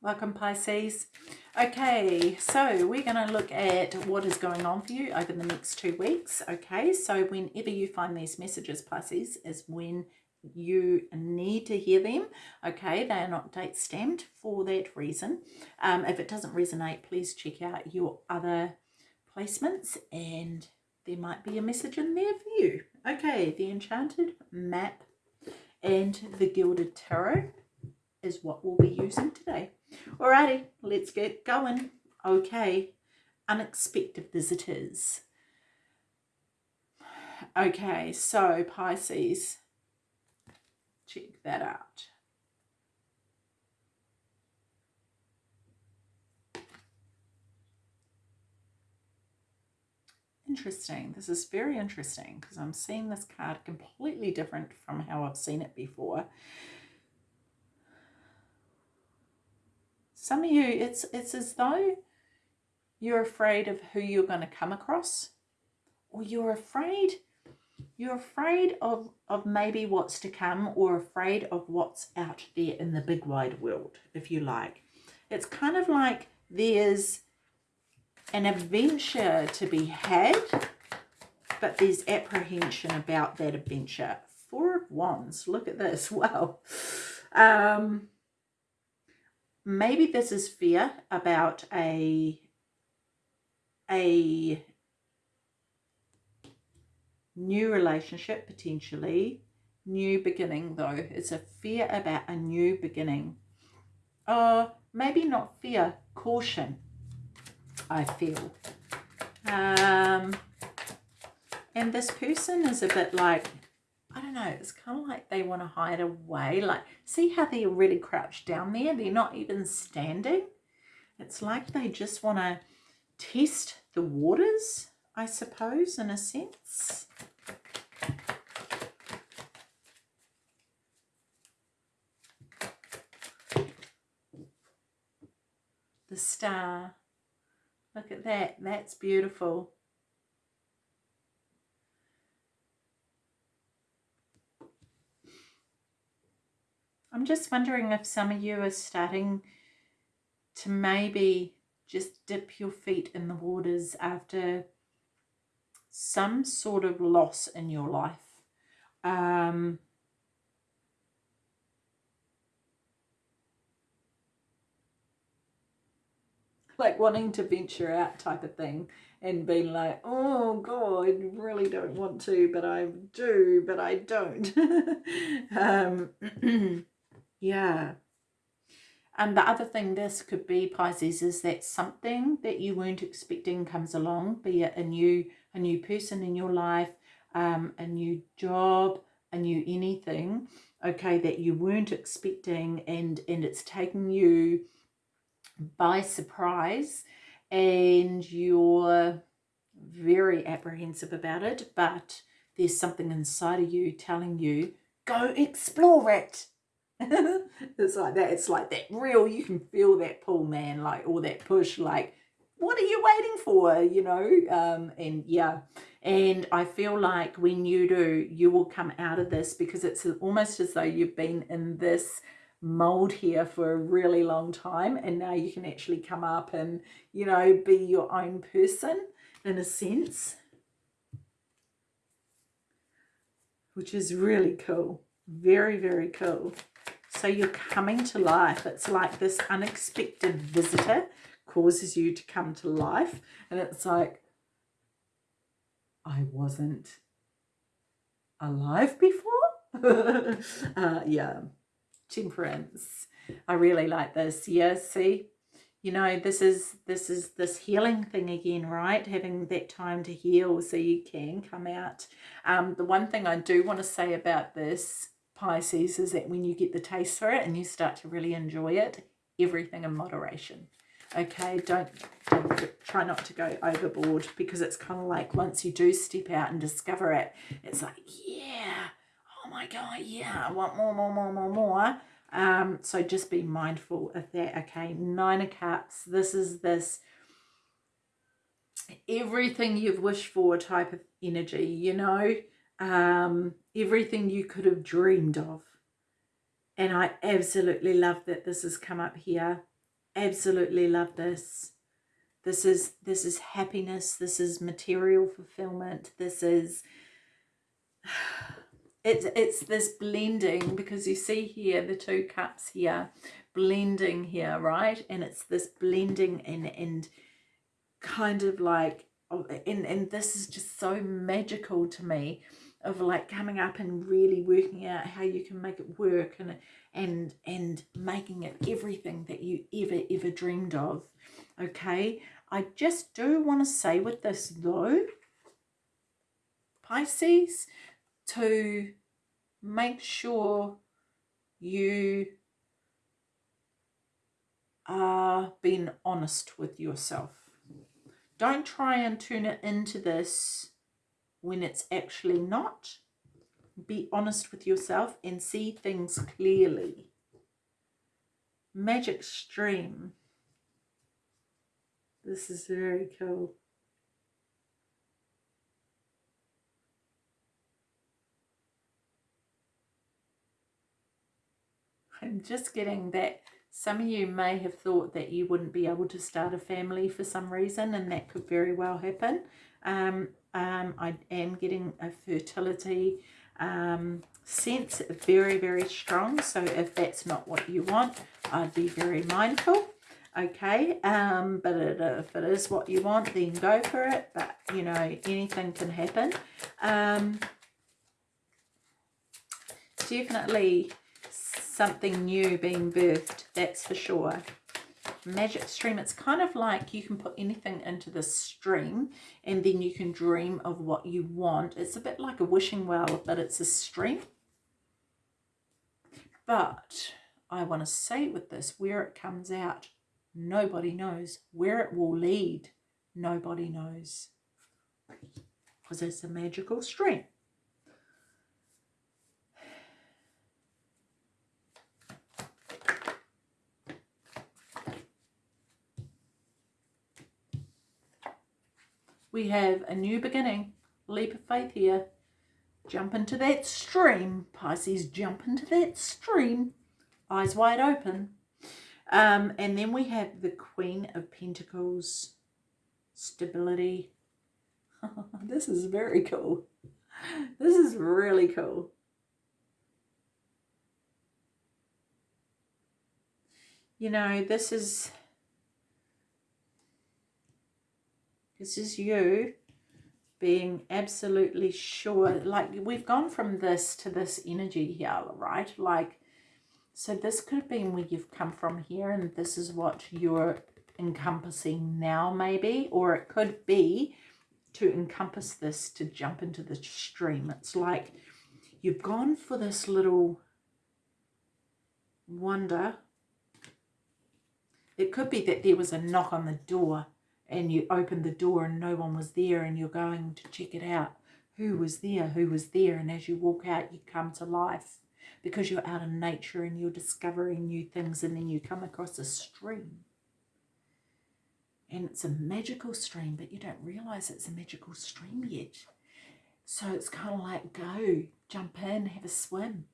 Welcome Pisces. Okay, so we're going to look at what is going on for you over the next two weeks. Okay, so whenever you find these messages, Pisces, is when you need to hear them. Okay, they are not date stamped for that reason. Um, if it doesn't resonate, please check out your other placements and there might be a message in there for you. Okay, the Enchanted Map and the Gilded Tarot is what we'll be using today. Alrighty, let's get going. Okay, unexpected visitors. Okay, so Pisces, check that out. Interesting. This is very interesting because I'm seeing this card completely different from how I've seen it before. Some of you, it's, it's as though you're afraid of who you're going to come across or you're afraid you're afraid of of maybe what's to come or afraid of what's out there in the big wide world if you like it's kind of like there's an adventure to be had, but there's apprehension about that adventure. Four of Wands, look at this, wow. Um, maybe this is fear about a, a new relationship potentially, new beginning though. It's a fear about a new beginning. Or maybe not fear, caution I feel. Um, and this person is a bit like, I don't know, it's kind of like they want to hide away. Like, see how they're really crouched down there? They're not even standing. It's like they just want to test the waters, I suppose, in a sense. The star. Look at that. That's beautiful. I'm just wondering if some of you are starting to maybe just dip your feet in the waters after some sort of loss in your life. Um, like wanting to venture out type of thing and being like, oh God, really don't want to, but I do, but I don't. um, yeah. And the other thing this could be, Pisces, is that something that you weren't expecting comes along, be it a new, a new person in your life, um, a new job, a new anything, okay, that you weren't expecting and, and it's taking you by surprise and you're very apprehensive about it, but there's something inside of you telling you, go explore it. it's like that. It's like that real, you can feel that pull, man, like, all that push, like, what are you waiting for, you know? Um, and yeah, and I feel like when you do, you will come out of this because it's almost as though you've been in this mold here for a really long time and now you can actually come up and you know be your own person in a sense which is really cool very very cool so you're coming to life it's like this unexpected visitor causes you to come to life and it's like I wasn't alive before uh, yeah temperance. I really like this. Yeah, see, you know, this is this is this healing thing again, right? Having that time to heal so you can come out. Um, the one thing I do want to say about this Pisces is that when you get the taste for it and you start to really enjoy it, everything in moderation. Okay, don't, don't try not to go overboard because it's kind of like once you do step out and discover it, it's like, yeah, oh my God, yeah, I want more, more, more, more, more. Um, so just be mindful of that, okay? Nine of Cups, this is this everything you've wished for type of energy, you know? Um, everything you could have dreamed of. And I absolutely love that this has come up here. absolutely love this. This is this is happiness. This is material fulfillment. This is it's it's this blending because you see here the two cups here blending here right and it's this blending and and kind of like oh, and and this is just so magical to me of like coming up and really working out how you can make it work and and and making it everything that you ever ever dreamed of okay? I just do want to say with this though pisces to make sure you are being honest with yourself. Don't try and turn it into this when it's actually not. Be honest with yourself and see things clearly. Magic Stream. This is very cool. I'm just getting that some of you may have thought that you wouldn't be able to start a family for some reason and that could very well happen. Um, um, I am getting a fertility um, sense very, very strong. So if that's not what you want, I'd be very mindful. Okay, um, but it, if it is what you want, then go for it. But, you know, anything can happen. Um, definitely something new being birthed, that's for sure. Magic stream, it's kind of like you can put anything into the stream and then you can dream of what you want. It's a bit like a wishing well, but it's a stream. But I want to say with this, where it comes out, nobody knows. Where it will lead, nobody knows. Because it's a magical stream. We have a new beginning. Leap of faith here. Jump into that stream. Pisces, jump into that stream. Eyes wide open. Um, and then we have the Queen of Pentacles. Stability. this is very cool. This is really cool. You know, this is This is you being absolutely sure. Like we've gone from this to this energy here, right? Like, so this could have been where you've come from here and this is what you're encompassing now maybe. Or it could be to encompass this to jump into the stream. It's like you've gone for this little wonder. It could be that there was a knock on the door and you opened the door and no one was there and you're going to check it out. Who was there? Who was there? And as you walk out, you come to life because you're out in nature and you're discovering new things and then you come across a stream. And it's a magical stream, but you don't realize it's a magical stream yet. So it's kind of like go, jump in, have a swim.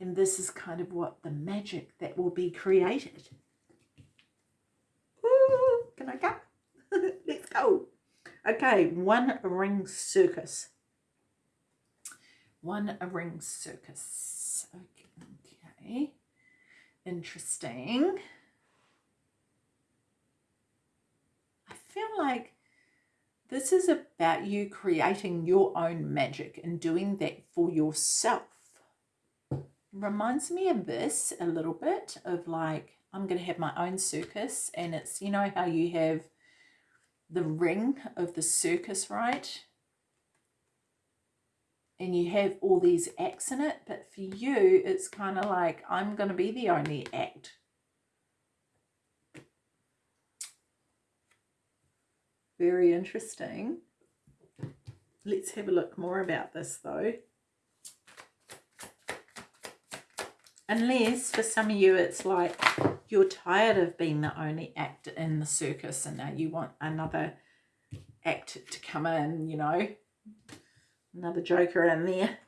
And this is kind of what the magic that will be created. Ooh, can I go? Let's go. Okay, one ring circus. One ring circus. Okay. Interesting. I feel like this is about you creating your own magic and doing that for yourself. Reminds me of this a little bit of like, I'm going to have my own circus and it's, you know how you have the ring of the circus, right? And you have all these acts in it, but for you, it's kind of like, I'm going to be the only act. Very interesting. Let's have a look more about this though. Unless for some of you it's like you're tired of being the only act in the circus and now you want another act to come in, you know, another joker in there.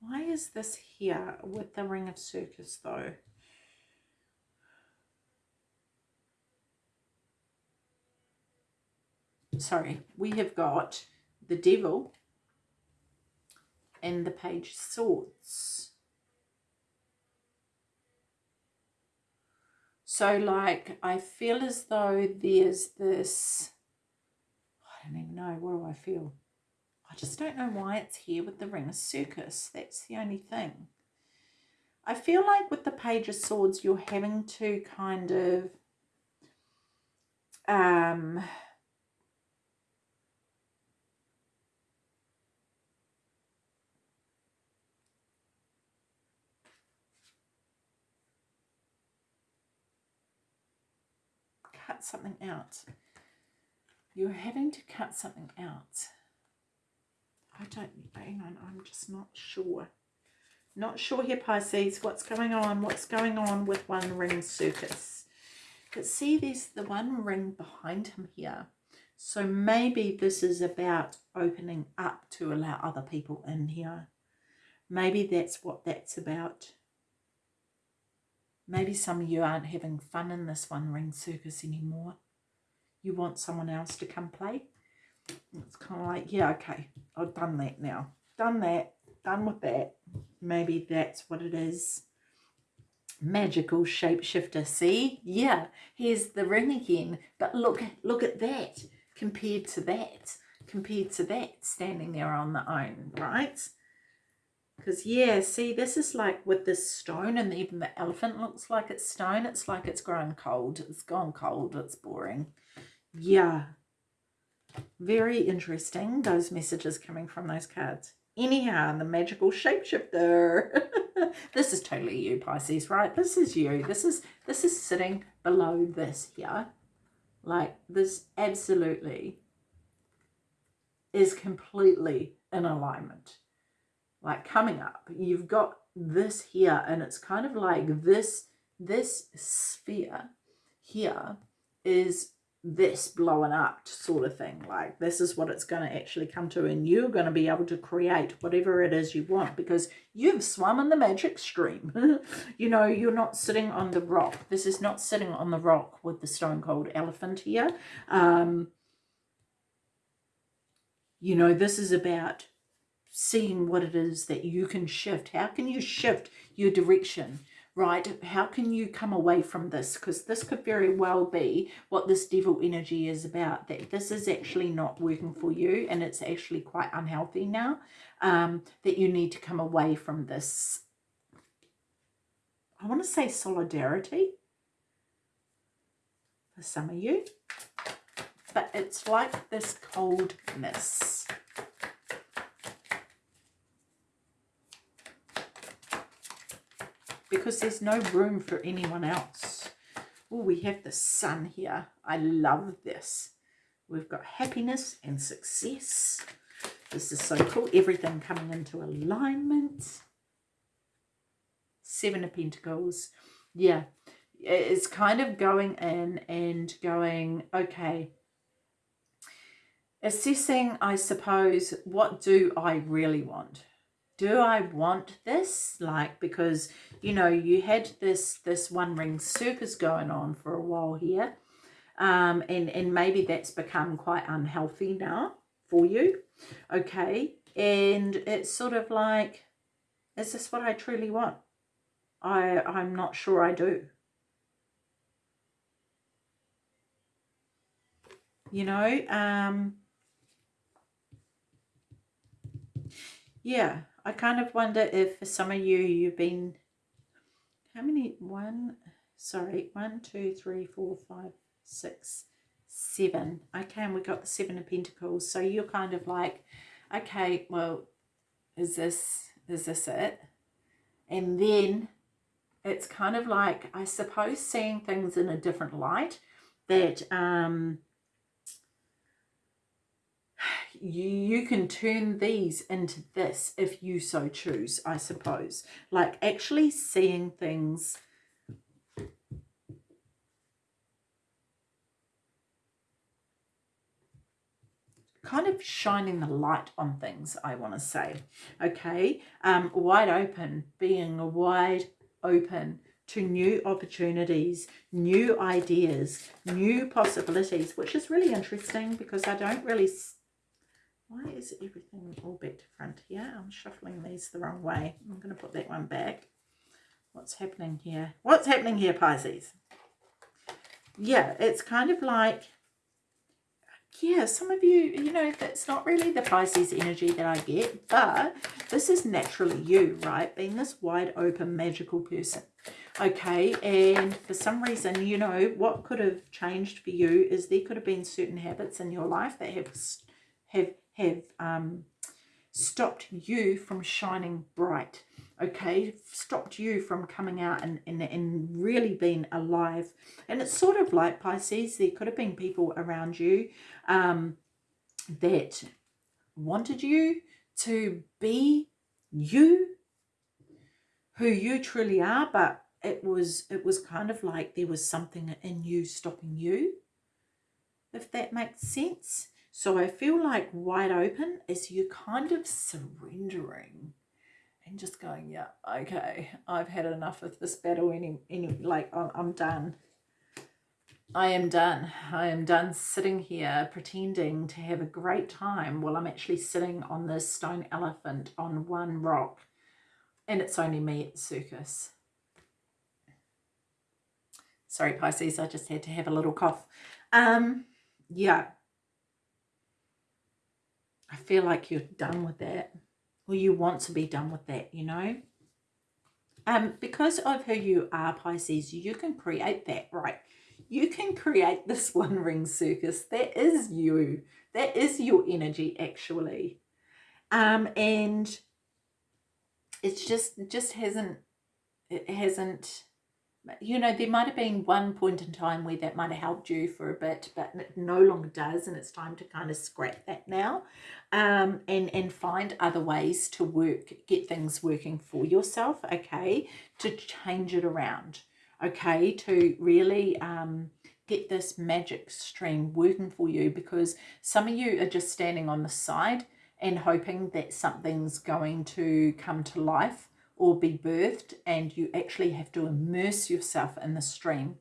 Why is this here with the ring of circus though? Sorry, we have got the devil and the page swords. So like, I feel as though there's this, I don't even know, what do I feel? I just don't know why it's here with the ring of circus. That's the only thing. I feel like with the page of swords, you're having to kind of, um, cut something out. You're having to cut something out. I don't, hang on, I'm just not sure. Not sure here, Pisces, what's going on, what's going on with One Ring Circus. But see, there's the one ring behind him here. So maybe this is about opening up to allow other people in here. Maybe that's what that's about. Maybe some of you aren't having fun in this One Ring Circus anymore. You want someone else to come play. It's kind of like, yeah, okay, I've done that now. Done that, done with that. Maybe that's what it is. Magical shapeshifter, see? Yeah, here's the ring again. But look, look at that compared to that, compared to that standing there on the own, right? Because, yeah, see, this is like with this stone and even the elephant looks like it's stone. It's like it's grown cold. It's gone cold. It's boring. Yeah, very interesting, those messages coming from those cards. Anyhow, the magical shapeshifter. this is totally you, Pisces, right? This is you. This is this is sitting below this here. Like this absolutely is completely in alignment. Like coming up, you've got this here and it's kind of like this this sphere here is this blowing up sort of thing. Like this is what it's going to actually come to and you're going to be able to create whatever it is you want because you've swum in the magic stream. You know you're not sitting on the rock. This is not sitting on the rock with the stone cold elephant here. Um you know this is about seeing what it is that you can shift how can you shift your direction right? How can you come away from this? Because this could very well be what this devil energy is about, that this is actually not working for you and it's actually quite unhealthy now, um, that you need to come away from this, I want to say solidarity for some of you, but it's like this coldness because there's no room for anyone else. Oh, we have the sun here. I love this. We've got happiness and success. This is so cool. Everything coming into alignment. Seven of Pentacles. Yeah, it's kind of going in and going, okay, assessing, I suppose, what do I really want? Do I want this? Like, because, you know, you had this, this one ring circus going on for a while here. Um, and, and maybe that's become quite unhealthy now for you. Okay. And it's sort of like, is this what I truly want? I, I'm not sure I do. You know, um, yeah, I kind of wonder if for some of you, you've been, how many, one, sorry, one, two, three, four, five, six, seven. Okay, and we got the seven of pentacles. So you're kind of like, okay, well, is this, is this it? And then it's kind of like, I suppose, seeing things in a different light that, um, you, you can turn these into this if you so choose, I suppose. Like actually seeing things kind of shining the light on things, I want to say. Okay, um, wide open, being wide open to new opportunities, new ideas, new possibilities, which is really interesting because I don't really... Why is everything all back to front here? I'm shuffling these the wrong way. I'm going to put that one back. What's happening here? What's happening here, Pisces? Yeah, it's kind of like yeah, some of you, you know, that's not really the Pisces energy that I get, but this is naturally you, right? Being this wide open magical person. Okay, and for some reason, you know, what could have changed for you is there could have been certain habits in your life that have have have um, stopped you from shining bright okay? Stopped you from coming out and, and, and really being alive. And it's sort of like Pisces there could have been people around you um, that wanted you to be you who you truly are but it was it was kind of like there was something in you stopping you if that makes sense so I feel like wide open is you kind of surrendering and just going, yeah, okay, I've had enough of this battle. Any, any, like, I'm, I'm done. I am done. I am done sitting here pretending to have a great time while I'm actually sitting on this stone elephant on one rock and it's only me at the circus. Sorry, Pisces, I just had to have a little cough. Um, yeah. I feel like you're done with that or you want to be done with that, you know. Um, because of who you are, Pisces, you can create that, right? You can create this one ring circus. That is you. That is your energy, actually. Um, and it's just, just hasn't, it hasn't you know, there might have been one point in time where that might have helped you for a bit, but it no longer does, and it's time to kind of scrap that now um, and, and find other ways to work, get things working for yourself, okay, to change it around, okay, to really um, get this magic stream working for you because some of you are just standing on the side and hoping that something's going to come to life or be birthed and you actually have to immerse yourself in the stream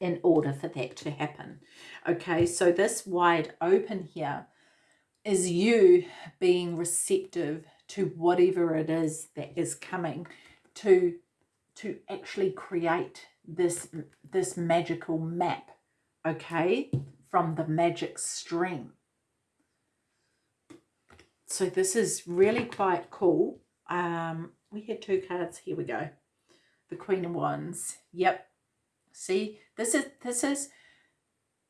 in order for that to happen. Okay, so this wide open here is you being receptive to whatever it is that is coming to to actually create this this magical map okay from the magic stream so this is really quite cool um we had two cards. Here we go. The Queen of Wands. Yep. See, this is, this is,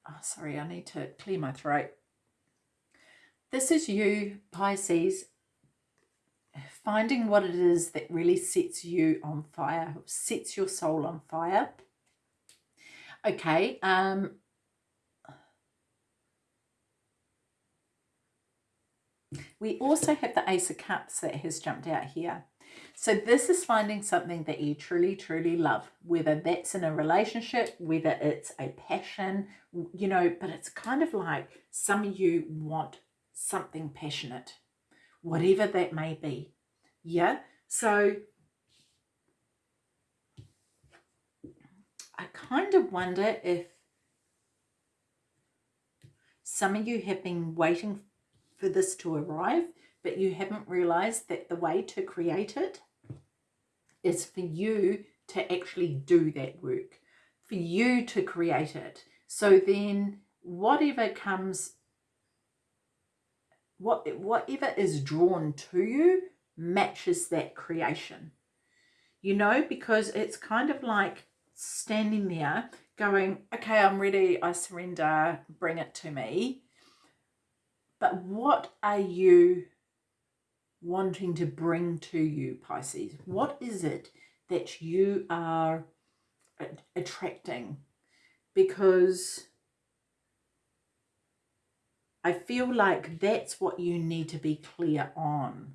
oh, sorry, I need to clear my throat. This is you, Pisces, finding what it is that really sets you on fire, sets your soul on fire. Okay, um, we also have the Ace of Cups that has jumped out here. So this is finding something that you truly, truly love, whether that's in a relationship, whether it's a passion, you know, but it's kind of like some of you want something passionate, whatever that may be. Yeah. So I kind of wonder if some of you have been waiting for this to arrive, but you haven't realized that the way to create it is for you to actually do that work, for you to create it. So then whatever comes, what whatever is drawn to you matches that creation. You know, because it's kind of like standing there going, okay, I'm ready, I surrender, bring it to me. But what are you wanting to bring to you, Pisces? What is it that you are attracting? Because I feel like that's what you need to be clear on.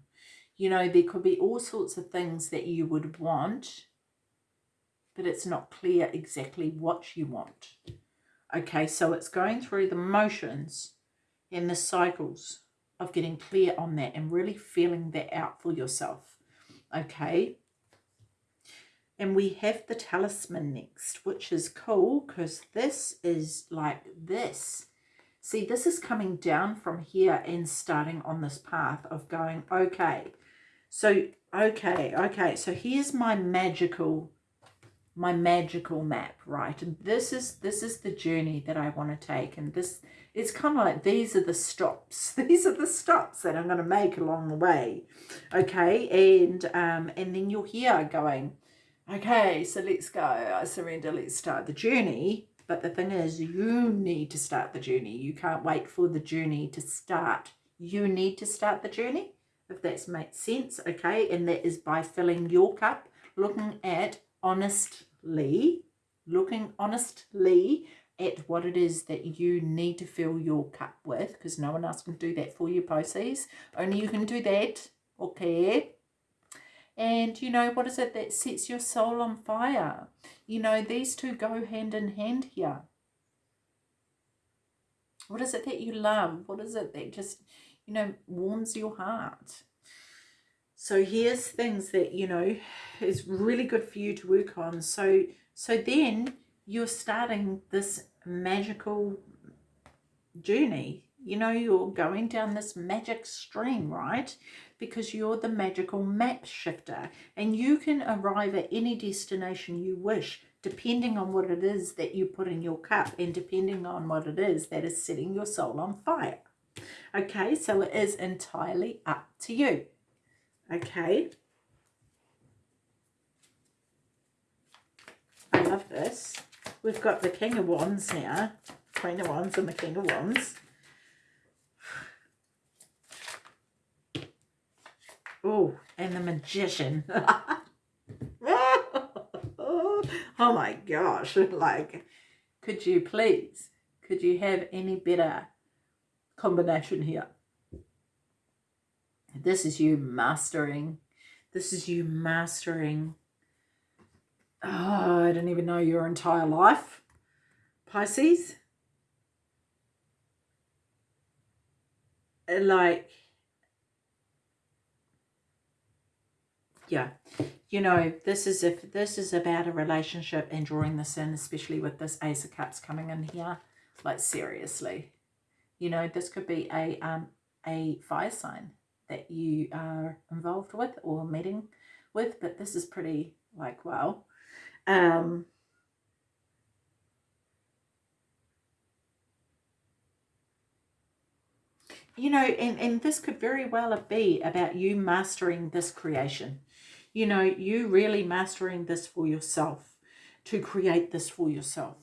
You know, there could be all sorts of things that you would want, but it's not clear exactly what you want. Okay, so it's going through the motions and the cycles of getting clear on that and really feeling that out for yourself. Okay. And we have the talisman next, which is cool because this is like this. See, this is coming down from here and starting on this path of going, okay, so, okay, okay, so here's my magical, my magical map, right? And this is, this is the journey that I want to take. And this, it's kind of like, these are the stops. These are the stops that I'm going to make along the way. Okay, and, um, and then you're here going, okay, so let's go. I surrender, let's start the journey. But the thing is, you need to start the journey. You can't wait for the journey to start. You need to start the journey if that's makes sense, okay? And that is by filling your cup, looking at honestly, looking honestly at what it is that you need to fill your cup with, because no one else can do that for you, Pisces. Only you can do that, okay? And, you know, what is it that sets your soul on fire? You know, these two go hand in hand here. What is it that you love? What is it that just you know, warms your heart. So here's things that, you know, is really good for you to work on. So, so then you're starting this magical journey. You know, you're going down this magic stream, right? Because you're the magical map shifter and you can arrive at any destination you wish depending on what it is that you put in your cup and depending on what it is that is setting your soul on fire. Okay, so it is entirely up to you. Okay. I love this. We've got the King of Wands now. Queen of Wands and the King of Wands. Oh, and the Magician. oh my gosh. Like, could you please, could you have any better combination here. This is you mastering. This is you mastering. Oh, I don't even know your entire life. Pisces. Like, yeah, you know, this is if this is about a relationship and drawing this in, especially with this Ace of Cups coming in here. Like, seriously you know, this could be a, um, a fire sign that you are involved with or meeting with, but this is pretty like, wow. Um, you know, and, and this could very well be about you mastering this creation. You know, you really mastering this for yourself, to create this for yourself.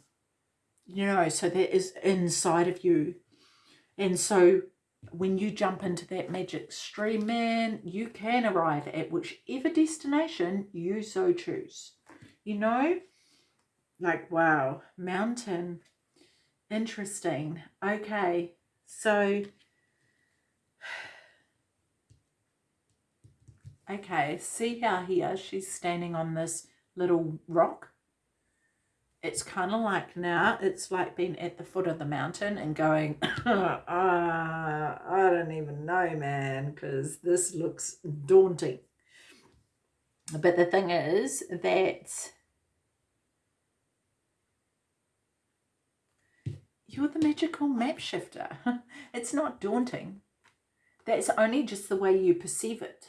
You know, so that is inside of you and so when you jump into that magic stream, man, you can arrive at whichever destination you so choose. You know? Like, wow, mountain. Interesting. Okay, so... Okay, see how here she's standing on this little rock? it's kind of like now it's like being at the foot of the mountain and going uh, I don't even know man because this looks daunting but the thing is that you're the magical map shifter it's not daunting that's only just the way you perceive it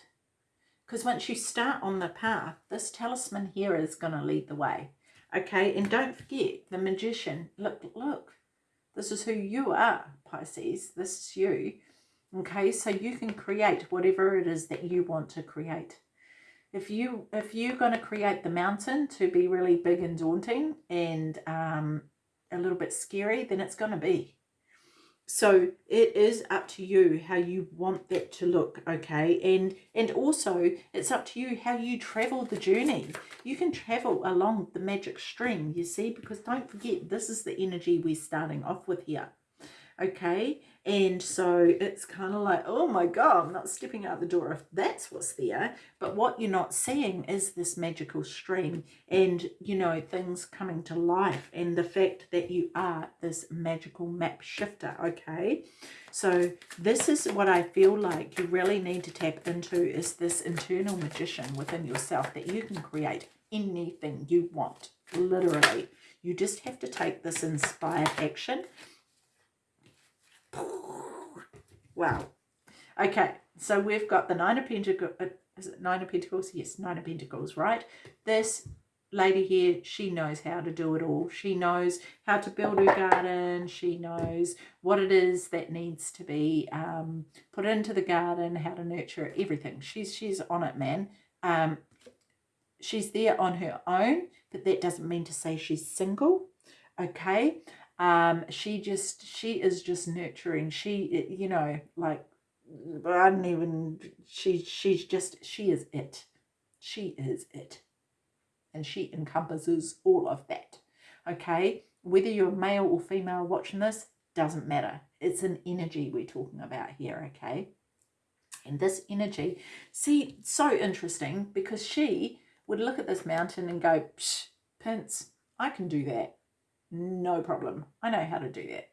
because once you start on the path this talisman here is going to lead the way Okay, and don't forget the magician. Look, look, this is who you are, Pisces. This is you. Okay, so you can create whatever it is that you want to create. If you if you're going to create the mountain to be really big and daunting and um, a little bit scary, then it's going to be. So it is up to you how you want that to look, okay? And and also it's up to you how you travel the journey. You can travel along the magic stream, you see, because don't forget this is the energy we're starting off with here. Okay? And so it's kind of like, oh my God, I'm not stepping out the door if that's what's there. But what you're not seeing is this magical stream and, you know, things coming to life and the fact that you are this magical map shifter, okay? So this is what I feel like you really need to tap into is this internal magician within yourself that you can create anything you want, literally. You just have to take this inspired action Wow. Okay, so we've got the Nine of Pentacles. Uh, is it Nine of Pentacles? Yes, Nine of Pentacles, right? This lady here, she knows how to do it all. She knows how to build her garden. She knows what it is that needs to be um, put into the garden, how to nurture it, everything. She's, she's on it, man. Um, she's there on her own, but that doesn't mean to say she's single, okay? Um she just she is just nurturing. She you know like i don't even she she's just she is it. She is it. And she encompasses all of that. Okay? Whether you're male or female watching this doesn't matter. It's an energy we're talking about here okay? And this energy see so interesting because she would look at this mountain and go Psh, Pince i can do that no problem. I know how to do that.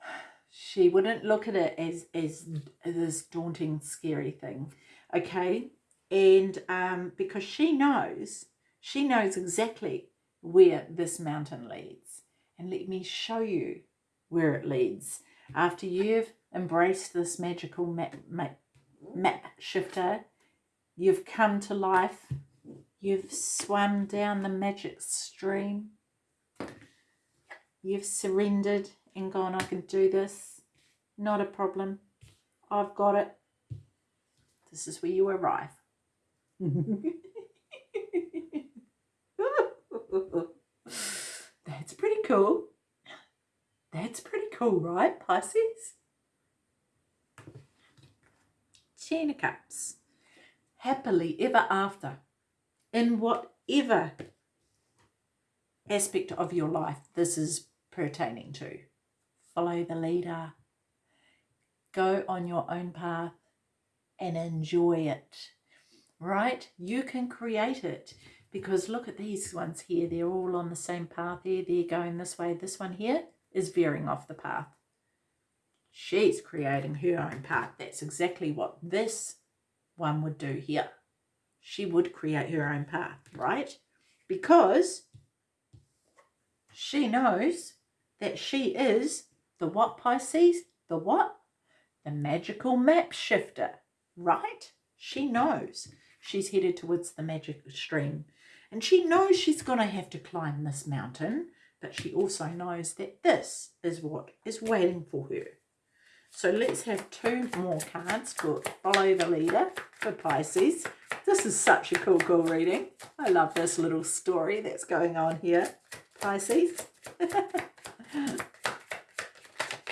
She wouldn't look at it as, as this daunting, scary thing. Okay. And um, because she knows, she knows exactly where this mountain leads. And let me show you where it leads. After you've embraced this magical map, map, map shifter, you've come to life You've swam down the magic stream. You've surrendered and gone, I can do this. Not a problem. I've got it. This is where you arrive. That's pretty cool. That's pretty cool, right, Pisces? Ten of Cups. Happily ever after in whatever aspect of your life this is pertaining to. Follow the leader. Go on your own path and enjoy it. Right? You can create it because look at these ones here. They're all on the same path here. They're going this way. This one here is veering off the path. She's creating her own path. That's exactly what this one would do here she would create her own path, right? Because she knows that she is the what Pisces? The what? The magical map shifter, right? She knows she's headed towards the magic stream. And she knows she's going to have to climb this mountain, but she also knows that this is what is waiting for her. So let's have two more cards for Follow the Leader for Pisces. This is such a cool, cool reading. I love this little story that's going on here, Pisces.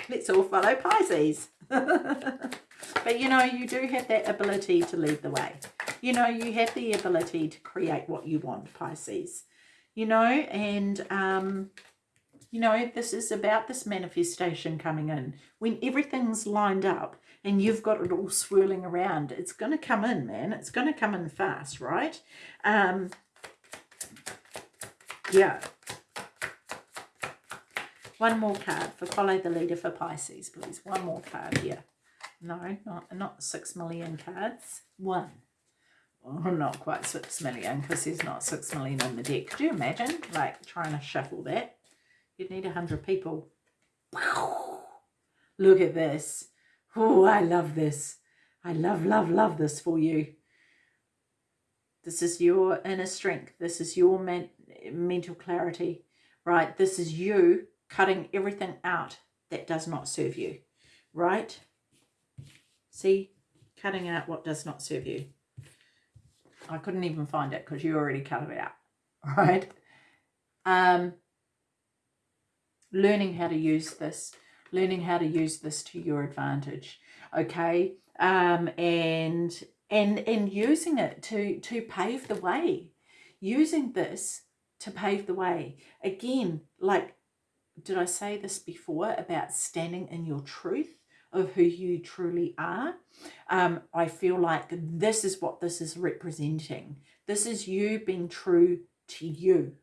let's all follow Pisces. but you know, you do have that ability to lead the way. You know, you have the ability to create what you want, Pisces. You know, and um, you know, this is about this manifestation coming in. When everything's lined up and you've got it all swirling around, it's going to come in, man. It's going to come in fast, right? Um, yeah. One more card for Follow the Leader for Pisces, please. One more card here. No, not, not six million cards. One. Oh, not quite six million because there's not six million in the deck. Could you imagine, like, trying to shuffle that? You'd need a hundred people. Look at this. Oh, I love this. I love, love, love this for you. This is your inner strength. This is your men mental clarity, right? This is you cutting everything out that does not serve you, right? See, cutting out what does not serve you. I couldn't even find it because you already cut it out, right? Um, learning how to use this, learning how to use this to your advantage, okay? Um, and and and using it to to pave the way, using this to pave the way. Again, like did I say this before about standing in your truth of who you truly are? Um, I feel like this is what this is representing. This is you being true to you.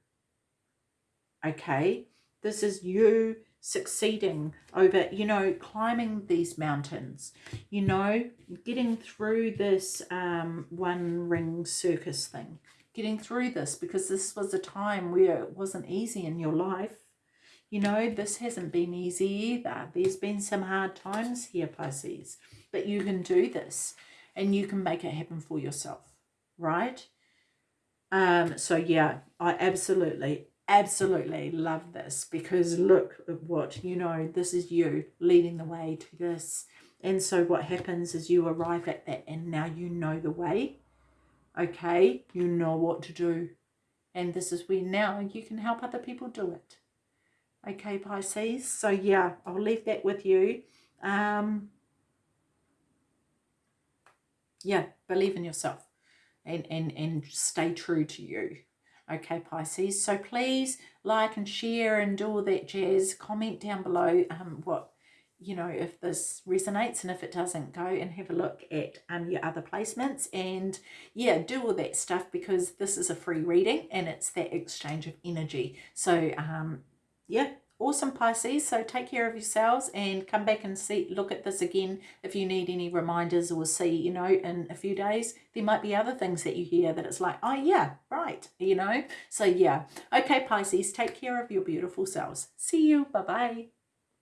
Okay? This is you succeeding over, you know, climbing these mountains, you know, getting through this um, one ring circus thing, getting through this because this was a time where it wasn't easy in your life. You know, this hasn't been easy either. There's been some hard times here, Pisces, but you can do this and you can make it happen for yourself, right? Um, so yeah, I absolutely, absolutely love this because look at what, you know, this is you leading the way to this. And so what happens is you arrive at that and now you know the way. Okay, you know what to do. And this is where now you can help other people do it. Okay, Pisces. So yeah, I'll leave that with you. Um, yeah, believe in yourself and, and, and stay true to you. Okay, Pisces. So please like and share and do all that jazz. Comment down below um, what, you know, if this resonates and if it doesn't, go and have a look at um, your other placements. And yeah, do all that stuff because this is a free reading and it's that exchange of energy. So um, yeah, awesome Pisces. So take care of yourselves and come back and see, look at this again if you need any reminders or see, you know, in a few days, there might be other things that you hear that it's like, oh yeah, right, you know. So yeah. Okay, Pisces, take care of your beautiful selves. See you. Bye-bye.